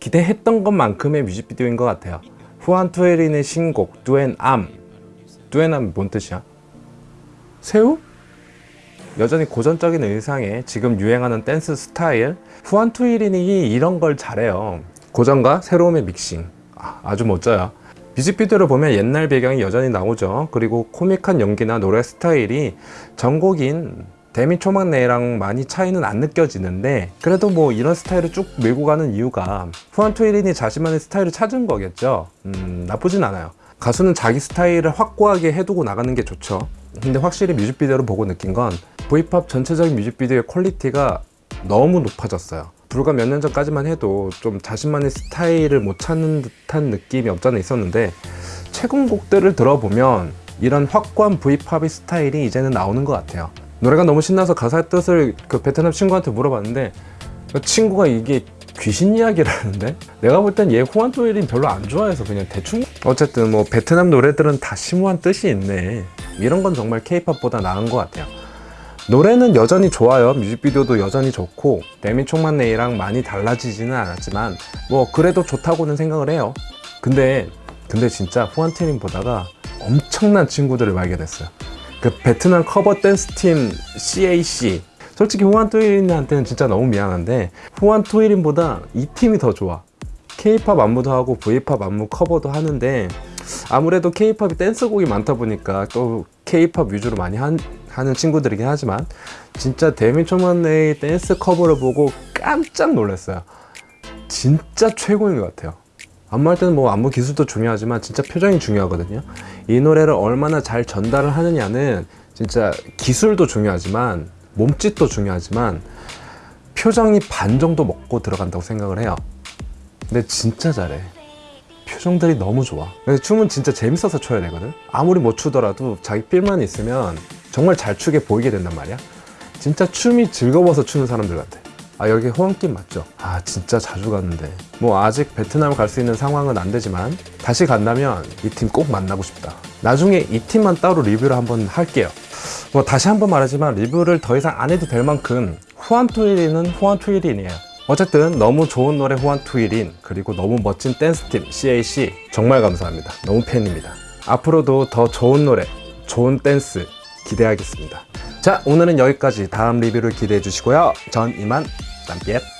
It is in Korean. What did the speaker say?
기대했던 것만큼의 뮤직비디오인 것 같아요. Hoàng Thùy Linh의 신곡 Duyên Âm. Duyên Âm이 뭔 뜻이야? 새우? 여전히 고전적인 의상에 지금 유행하는 댄스 스타일? Hoàng Thùy Linh이 이런 걸 잘해요. 고전과 새로움의 믹싱. 아, 아주 멋져요. 뮤직비디오를 보면 옛날 배경이 여전히 나오죠. 그리고 코믹한 연기나 노래 스타일이 전곡인 데미 초막 내랑 많이 차이는 안 느껴지는데 그래도 뭐 이런 스타일을 쭉 밀고 가는 이유가 Hoàng Thùy Linh이 자신만의 스타일을 찾은 거겠죠. 음, 나쁘진 않아요. 가수는 자기 스타일을 확고하게 해두고 나가는 게 좋죠. 근데 확실히 뮤직비디오를 보고 느낀 건 V팝 전체적인 뮤직비디오의 퀄리티가 너무 높아졌어요. 불과 몇 년 전까지만 해도 좀 자신만의 스타일을 못 찾는 듯한 느낌이 없잖아 있었는데 최근 곡들을 들어보면 이런 확고한 V팝의 스타일이 이제는 나오는 것 같아요 노래가 너무 신나서 가사 뜻을 그 베트남 친구한테 물어봤는데 그 친구가 이게 귀신 이야기라는데? 내가 볼 땐 얘 Thùy Linh 별로 안 좋아해서 그냥 대충 어쨌든 뭐 베트남 노래들은 다 심오한 뜻이 있네. 이런 건 정말 케이팝보다 나은 것 같아요. 노래는 여전히 좋아요. 뮤직비디오도 여전히 좋고 데미 총만네이랑 많이 달라지지는 않았지만 뭐 그래도 좋다고는 생각을 해요. 근데 근데 진짜 Hoàng Thùy Linh 보다가 엄청난 친구들을 발견했어요 그 베트남 커버 댄스 팀 CAC 솔직히 Hoàng Thùy Linh한테는 진짜 너무 미안한데 Hoàng Thùy Linh보다 이 팀이 더 좋아. K-팝 안무도 하고 V-팝 안무 커버도 하는데 아무래도 K-팝이 댄스곡이 많다 보니까 또 K-팝 위주로 많이 한, 하는 친구들이긴 하지만 진짜 데미 초만네의 댄스 커버를 보고 깜짝 놀랐어요. 진짜 최고인 것 같아요 안무할 때는 뭐 안무 기술도 중요하지만 진짜 표정이 중요하거든요. 이 노래를 얼마나 잘 전달을 하느냐는 진짜 기술도 중요하지만 몸짓도 중요하지만 표정이 반 정도 먹고 들어간다고 생각을 해요. 근데 진짜 잘해. 표정들이 너무 좋아. 춤은 진짜 재밌어서 춰야 되거든. 아무리 못 추더라도 자기 필만 있으면 정말 잘 추게 보이게 된단 말이야. 진짜 춤이 즐거워서 추는 사람들 같아 아 여기 호응팀 맞죠? 아 진짜 자주 갔는데. 뭐 아직 베트남 갈 수 있는 상황은 안 되지만 다시 간다면 이 팀 꼭 만나고 싶다. 나중에 이 팀만 따로 리뷰를 한번 할게요. 뭐 다시 한번 말하지만 리뷰를 더 이상 안 해도 될 만큼 후안투일인은 후안투일인이에요. 어쨌든 너무 좋은 노래 후안투일인 그리고 너무 멋진 댄스팀 CAC 정말 감사합니다. 너무 팬입니다. 앞으로도 더 좋은 노래 좋은 댄스 기대하겠습니다. 자 오늘은 여기까지. 다음 리뷰를 기대해 주시고요. 전 이만 tạm chết